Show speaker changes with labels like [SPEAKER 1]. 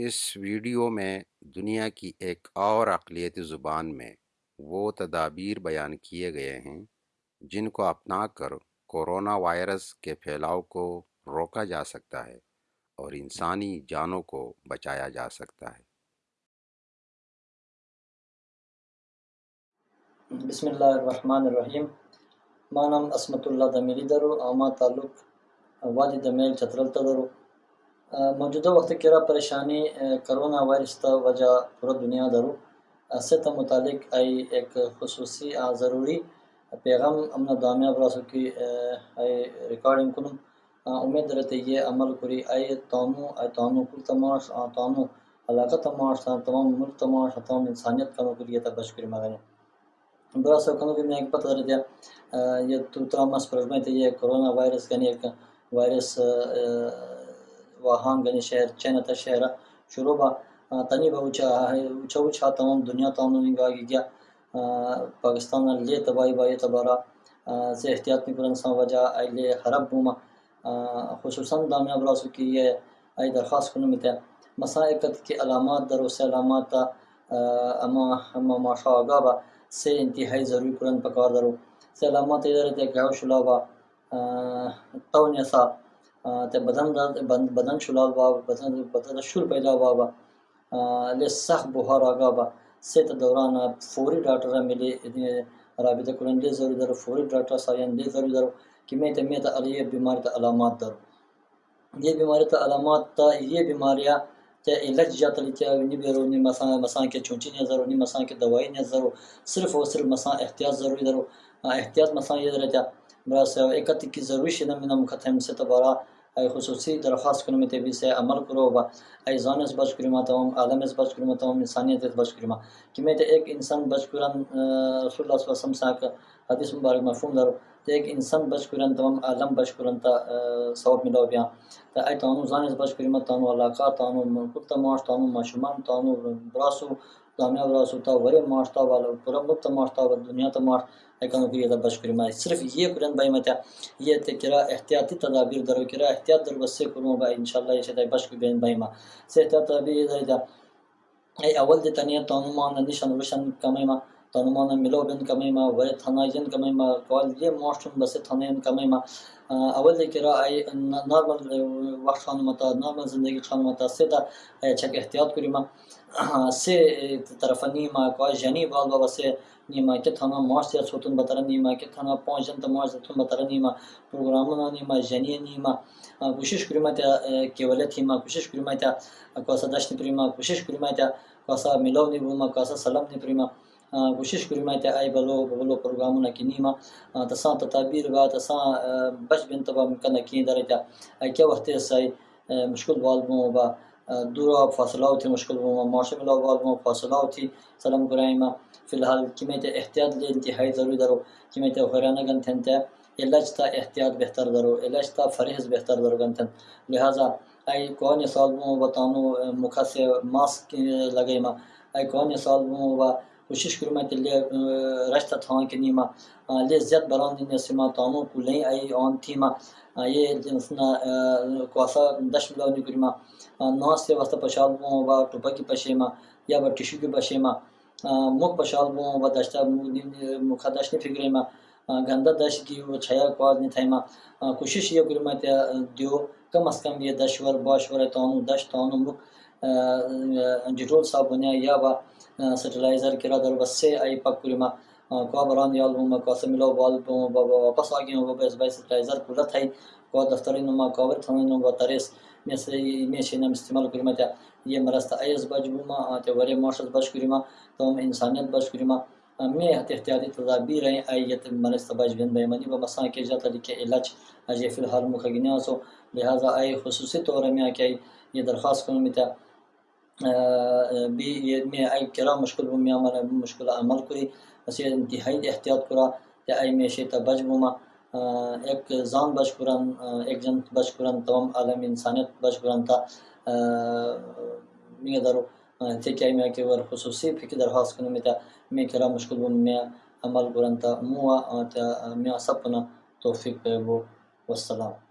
[SPEAKER 1] اس video میں دنیا کی ایک اور اقلیتی زبان میں وہ تدابیر بیان کیے گئے ہیں، جن کو اپنا کر کورونا وائرس کے پھیلاؤ کو روکا جا سکتا ہے اور انسانی جانوں کو بچایا جا سکتا ہے۔
[SPEAKER 2] بسم اللہ الرحمن الرحیم۔ ما نام اسمت اللہ دمیری درو آما تعلق وادی دمیل چترلتا درو موجودہ وقت کرا پریشانی کرونا وائرس تا وجہ پورا دنیا درو۔ سے تا متعلق آئی ایک خصوصی ضروری پیغام امنا دامیاب راسو کی آئی ریکارڈنگ کنم۔ امید رہتے یہ عمل کری۔ آئی تانو آئی تانو کل تماش تانو علاقہ تماش تمام ملک تماش تمام انسانیت کنو کری، یہ تا کری مگنے برا کنو کہ میں ایک پتہ رہتے یہ تو ترامس پرزمائے تھے یہ کرونا وائرس یعنی ایک وائرس واہان گنی شہر چین تا شہر شروع با تنی با اچھا اچھا اچھا تمام دنیا تمام نگا گیا پاکستان لے تباہی بائی تبارا سے احتیاط نہیں کرن سان وجہ آئی لے حرب بوما خصوصا دامیہ براسو کی یہ آئی درخواست کنو میتا مسائقت کی علامات در اسے علامات اما اما ماشا آگا با سے انتہائی ضروری کرن پکار درو سے علامات ادھر تے گاو شلا با تو نیسا تے بدن بدن شلال با بدن بدن شور پیدا با با لے سخت بخار آگا با۔ سے دوران فوری ڈاکٹر ملے رابطہ کرن لے ضروری درو فوری ڈاکٹر سائن لے ضروری درو کہ میں تے، میں تا علی بیماری تا علامات درو یہ بیماری تا علامات تا یہ بیماریاں تے علاج جاتا لیتے نی بیرو، نی مسان مسان کے چونچی نی ضرور، نی مسان کے دوائی نی ضرور، صرف و صرف مسان احتیاط ضروری درو احتیاط مسان یہ درتا براس ایکت کی ضروری شدہ من مختم سے تبارا خصوصی درخواست کنم تبی سے عمل کرو و ای زان بچ کرما تمام عالم از بچ کرما تمام انسانیت از بچ کرما کہ میں ایک انسان بچ کرن رسول اللہ صلی اللہ علیہ وسلم ساک حدیث مبارک مفہوم درو تے ایک انسان بچ کرن تمام عالم بچ کرن تا ثواب ملو بیا تا ای تانو زان اس بچ کرما تانو علاقہ تانو ملکت تماش تانو ماشومان تانو براسو دامیا براسو تا وری ماشتا والا پورا ملک تماشتا والا دنیا تماش ایکانو کی یہ بچ کری مائی صرف یہ قرآن بائی متیا یہ تے کرا احتیاطی تدابیر درو کرا احتیاط در بس سے کروں با انشاءاللہ یہ شدہ بچ کری بائی ما سے احتیاط تدابیر یہ دا ای اول دی تنیا تانو مان نشان روشن ತನುಮಾನ ಮಿಲೋಬೆನ್ ಕಮೈಮ ವೈ ಥನಾಯನ್ ಕಮೈಮ ಕಾಲ್ಗೆ ಮಾಸ್ಟನ್ ಬಸೆ ಥನಯನ್ ಕಮೈಮ ಅವಲ್ದೆ ಕಿರ ಐ ನಾರ್ಮಲ್ ವಕ್ತ ಖಾನ್ ಮತ ನಾರ್ಮಲ್ ಜಿಂದಗಿ ಖಾನ್ ಮತ ಸೇತ ಚಕ್ ಎಹ್ತಿಯಾತ್ ಕುರಿಮ ಸೆ ತರಫ ನೀಮ ಕಾ ಜನಿ ಬಾಲ್ ಬಾಬಾ ಸೆ ನೀಮ ಕೆ ಥಾನ ಮಾರ್ಸ್ ಯಾ ಸೋತನ್ ಬತರ ನೀಮ ಕೆ ಥಾನ ಪಾಂಜನ್ ತ ಮಾರ್ಸ್ ತುನ್ ಬತರ ನೀಮ ಪ್ರೋಗ್ರಾಮ ನೀಮ ಜನಿ ನೀಮ کوشش کریمه تا کیولت هیما کوشش کریمه تا کاسا دشت پریما کوشش کریمه تا کاسا ملاو نیبوما کاسا سلام نیپریما کوشش کری ما تے ای بلو بلو پروگرام نا کی نیما تسا تدابیر وا تسا بچ بن تبا کن کی درجہ۔ ای کیا وقت ہے مشکل والمو با۔ دورا فاصلہ تھی مشکل وہ معاشرے میں لوگ وہ فاصلہ تھی سلام کرائمہ فی الحال کمیت احتیاط لے انتہائی ضروری درو۔ کمیت خیرانہ گن تھن تے علاج تا احتیاط بہتر درو۔ علاج تا فرحز بہتر درو گن تھن لہذا ای کون سال بو بتانو مکھا سے ماسک لگے ما۔ ای کون سال بو و کوشش کرو میں تلے رشتہ تھان کے نیما لے زیاد بران دین سما تانو کو لیں ای آن تھیما۔ یہ جنسنا کواسا دش ملاو نی کریما۔ ناس سے واسطہ پشال بو و ٹوپا کی پشیما، یا با ٹشو کی پشیما۔ مخ پشال بو و دشتا مخا دش نی فکریما۔ گندا دش کی و چھیا کواز نی تھیما کوشش یہ کریما تے دیو، کم از کم یہ دش ور باش ور تانو دش تانو مخ ڈیٹول صابونیا یا با سٹلائزر کرا در بس سے ای پک کریما کو بران یال بو ما قسم لو بال بو واپس آگے وہ بس بس سٹلائزر کلا تھئی کو دفترین ما کاور تھنن نو تریس۔ میں سے میں شینم استعمال کریما تے یہ مرست ایز بج بو ما تے ورے مارشل بج کریما تو انسانیت بج کریما میں احتیاطی تدابیر ہیں ایت مرست بج بن بے منی۔ و مسا کے جاتا کہ علاج اجے فی الحال مخگنیا سو۔ لہذا ای خصوصی طور میں کہ یہ درخواست کروں میں بھی یہ میں ای کرا مشکل بو میں عمل مشکل عمل کری اسی انتہائی احتیاط کرا تے ای میں شیتا بج بو ایک زان بچ قرآن ایک جن بچ قرآن تمام عالم انسانیت بچ قرآن تا میں درو، تے کیا میں کہ ور خصوصی فکر درخواست کنو میں تا میں کرا مشکل بو میں عمل قرآن تا موا تا میں سپنا توفیق بو۔ والسلام۔